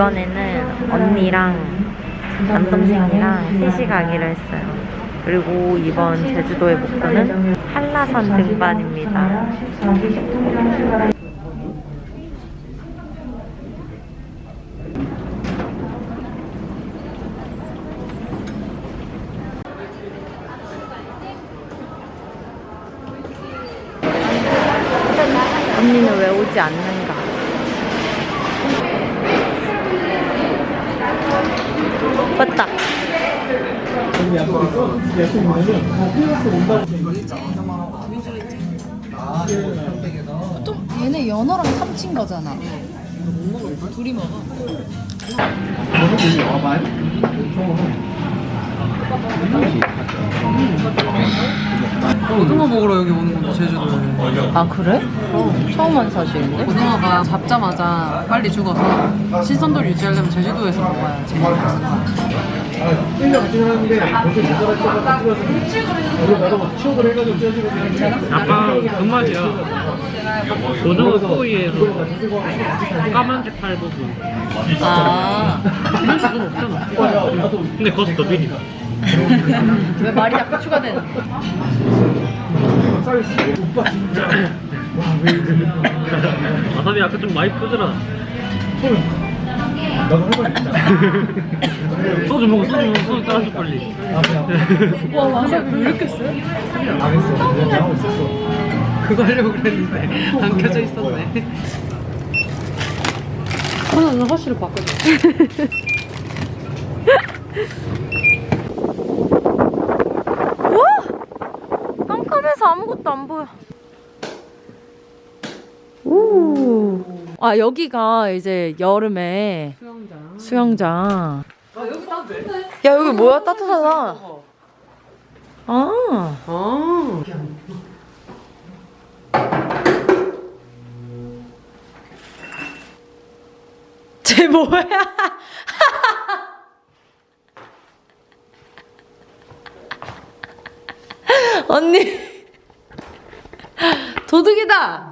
이번에는 언니랑 남동생이랑 셋이 가기로 했어요. 그리고 이번 제주도의 목표는 한라산 등반입니다. 언니는 왜 오지 않는가? 맞다. 좀 얘네 연어랑 참친 거잖아. 둘이 먹어. 고등어 먹으러 여기 오는 건데 제주도에 아 그래? 처음 한 사실인데? 고등어가 잡자마자 빨리 죽어서 신선도를 유지하려면 제주도에서 먹어야 제일 약간 그 맛이야. 고등어 소위에서 까만색 팔 부분. 아. 이런 수는 없잖아. 근데 거기서 더 비리다. 왜 말이 자꾸 추가되는? 와사비 아까 좀 많이 푸더라. 소주 먹어, 소주 먹어, 소주 따라줘 빨리. 와 와사비 왜 이렇게 세? 그거 하려고 그랬는데 안 켜져 있었네 하나는 허쉬를 바꿔줘 와! 깜깜해서 아무것도 안 보여. 오. 아 여기가 이제 여름에 수영장 수영장. 아 여기 따뜻해 야 여기 뭐야 따뜻하다. 아. 아 쟤 뭐야? 언니 도둑이다.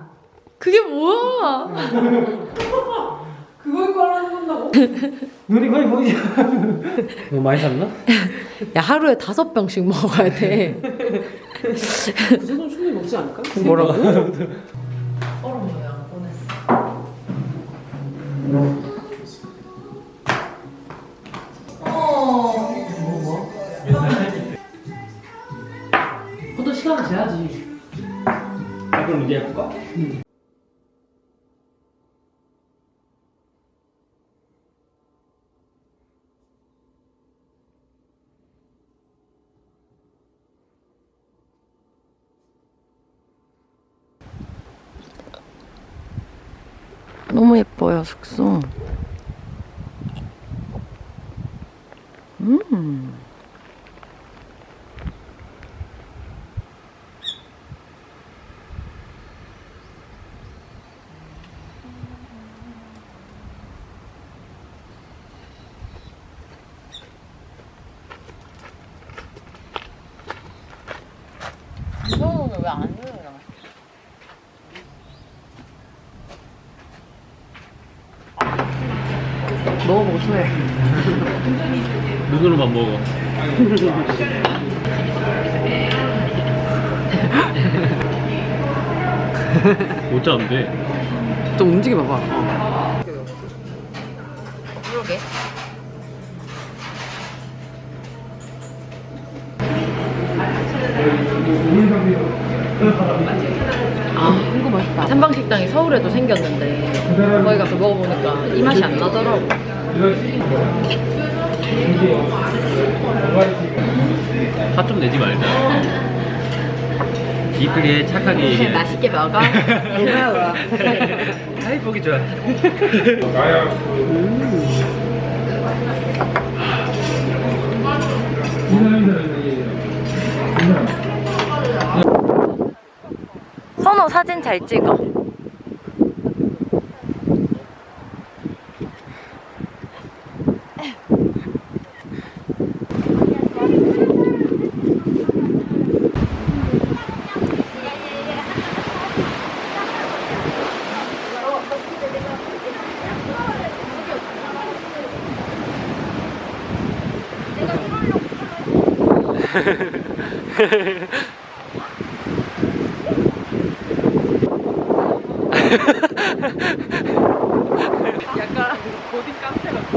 그게 뭐야? 그걸 깔아놓는다고 눈이 거의 보이지 너 많이 샀나? 야 하루에 다섯 병씩 먹어야 돼. 그 정도는 충분히 먹지 않을까? 뭐라고? 얼음 모양 보냈어 너무 예뻐요 숙소. 음. 이거는 왜안 들어가? 먹어보고 토해 눈으로만 먹어. 못 잡는데. 좀 움직여 봐봐 어. 그러게. 아 이거 맛있다 한방식당이 서울에도 생겼는데 거기 가서 먹어보니까 이 맛이 안 나더라고. 화좀 내지 말자. 이쁘게 착하게 얘기해. 맛있게 먹어. 고마워. 아이 보기 좋아. 선호 사진 잘 찍어. 약간 고딩 깡패 같아.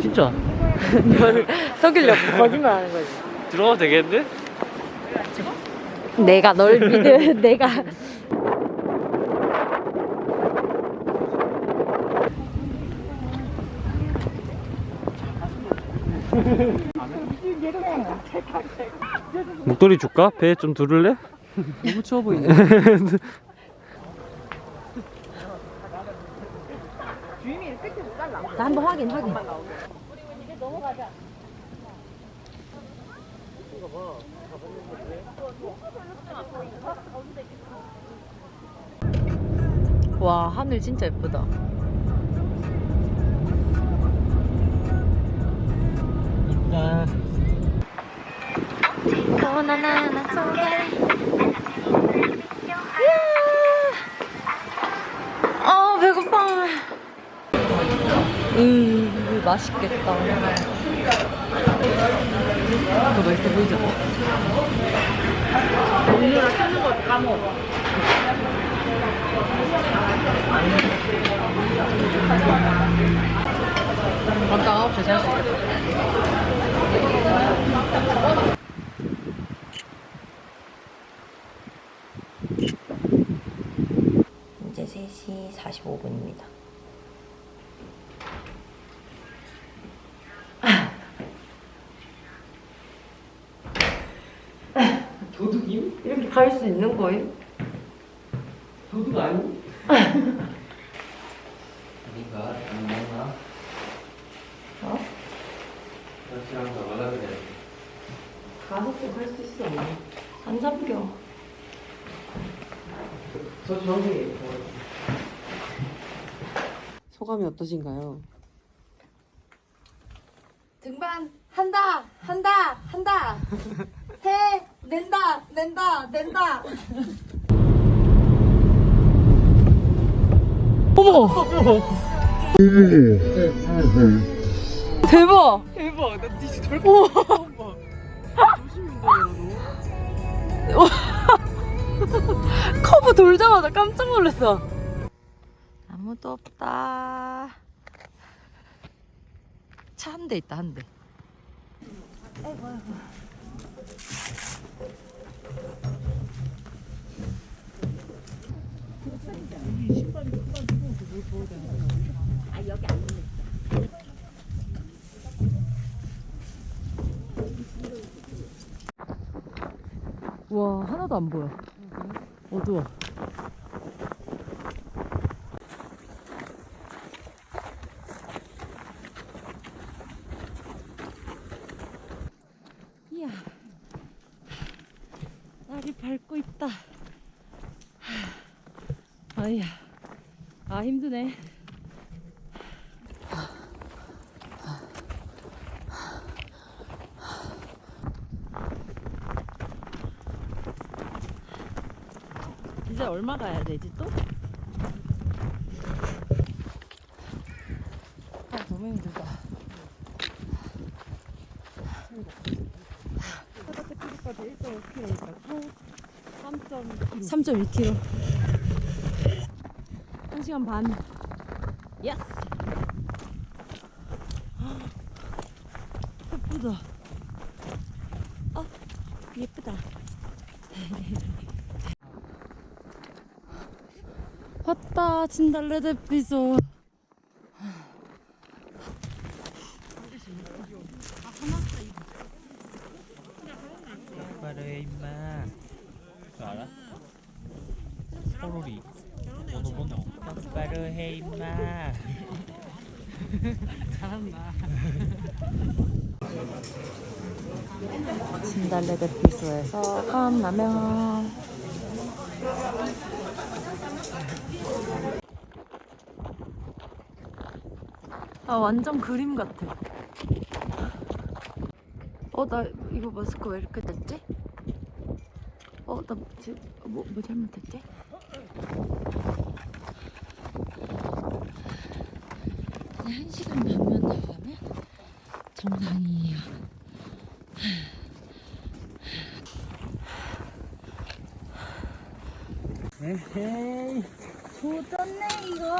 진짜 널 속이려고 거짓말 하는 거지. 들어가도 되겠는데? 내가 널 믿을 내가 목도리 줄까? 배좀 두를래? 너무 추워 보이네. 나 한번 확인 확인. 와 하늘 진짜 예쁘다. 이쁘다 바나나 속에. 아 배고파. 음 맛있겠다. 더 맛있어 보이죠? 밤당 9시에 잘수 있겠다. 이제 3시 45분입니다. 도둑임? 이렇게 갈 수 있는 거예요? 도둑 아니? 니가 안 먹나? 어? 그렇지랑 더 말라 그래 가서 또갈수 있어. 안 잡혀. 저 저기 소감이 어떠신가요? 등반 한다 한다 한다 해 낸다 낸다 낸다 대박! 대박! 나 진짜 저렇게 처음 봐. 조심히 운전해라, 커브 돌자마자 깜짝 놀랐어. 아무도 없다. 차 한 대 있다, 한 대. 와, 하나도 안 보여. 어두워. 이야, 날이 밝고 있다. 아이야, 아 힘드네. 이제 얼마 가야 되지 또? 아 너무 힘들다. 3.2km. 1시간 반. 예스. 예쁘다. 어, 예쁘다. 왔다 진달래 대피소. 바로 임마 그거 알아? 호로리 번호 번호 바로 해 임마 잘한다. 진달래 대피소에서 컵라면. 아 완전 그림 같아. 어, 나 이거 마스크 왜 이렇게 됐지? 어, 나 뭐, 뭐 잘못했지? 한 시간 반만 나가면 정상이에요. 에헤이. 조졌네 이거.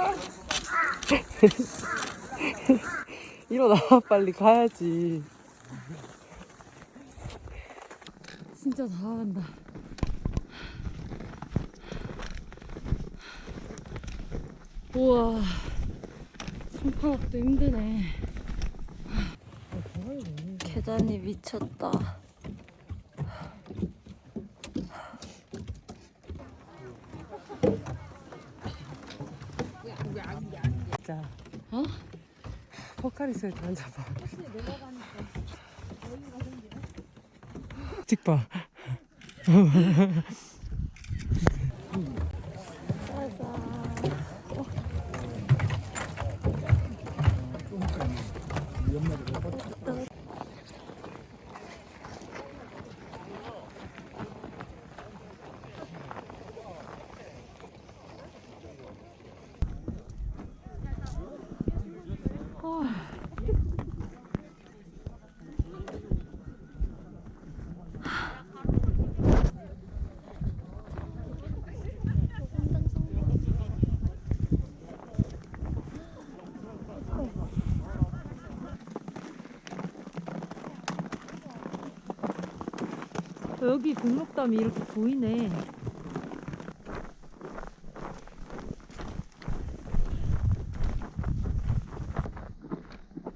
일어나 빨리 가야지. 진짜 다 한다. 우와, 손가락도 힘드네. 계단이 미쳤다. 자. 어? 포카리스에 앉아봐. 찍봐. 여기 금록담이 이렇게 보이네.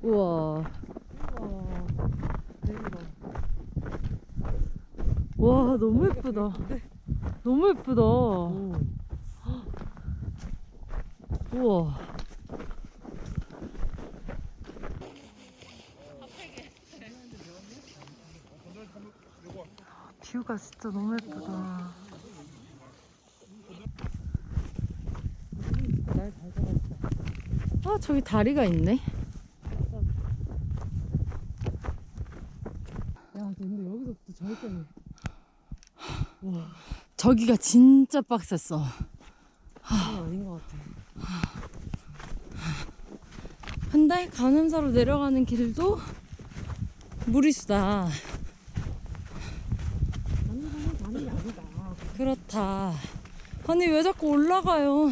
우와. 와, 너무 예쁘다. 너무 예쁘다. 우와. 뷰가 진짜 너무 예쁘다. 아, 저기 다리가 있네. 야, 근데 여기서부터 저기까지. 저기가 진짜 빡셌어. 그건 아닌 것 같아. 한달 가늠사로 내려가는 길도 무리수다. 그렇다. 아니 왜 자꾸 올라가요?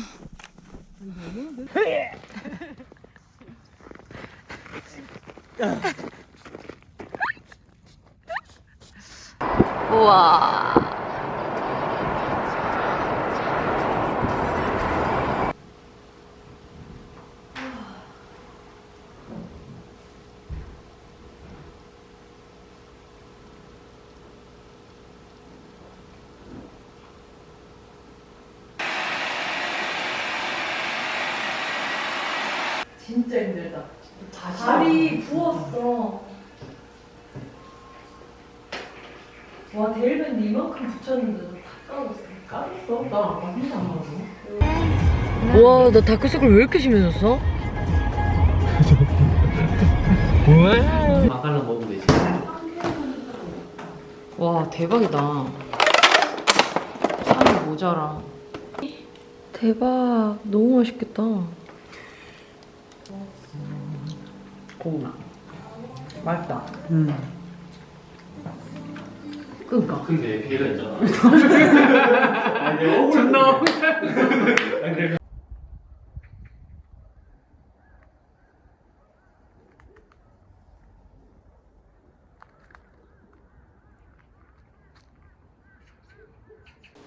우와. 진짜 힘들다. 다리 부었어. 와, 대일밴드 이만큼 붙였는데도 다 까졌어. 까졌어? 난 안 까진다, 안 까져. 우와 너 다크서클 왜 이렇게 심해졌어? 뭐야? 막걸리 먹으면 되지. 와 대박이다 향이 모자라 대박 너무 맛있겠다 고. 맛있다. 음. 그니까 근데 걔가 있잖아. 아니, 내가 억울해.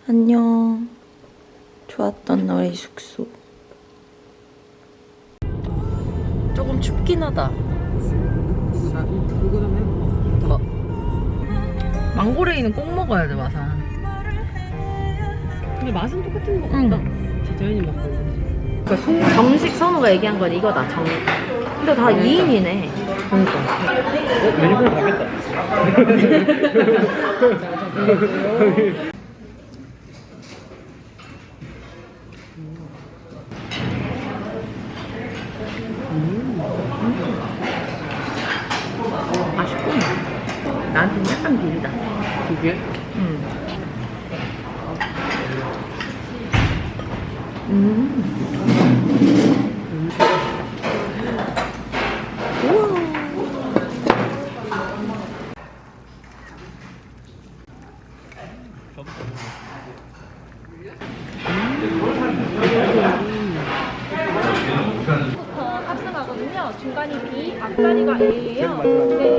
안녕. 좋았던 너의 숙소. 조금 춥긴 하다. 해봐. 망고레이는 꼭 먹어야 돼 마산 근데 맛은 똑같은 것 응. 같다. 디자인이 막 다르지. 그러니까 정식 선우가 얘기한 건 이거다 정 근데 다 2인이네 그러니까 어, 메뉴판 가겠다. 맛있구나 난 나한테는 약간 비리다. 이게? 음. 음. 부터 탑승하거든요. 중간이 B, 앞자리가 A예요.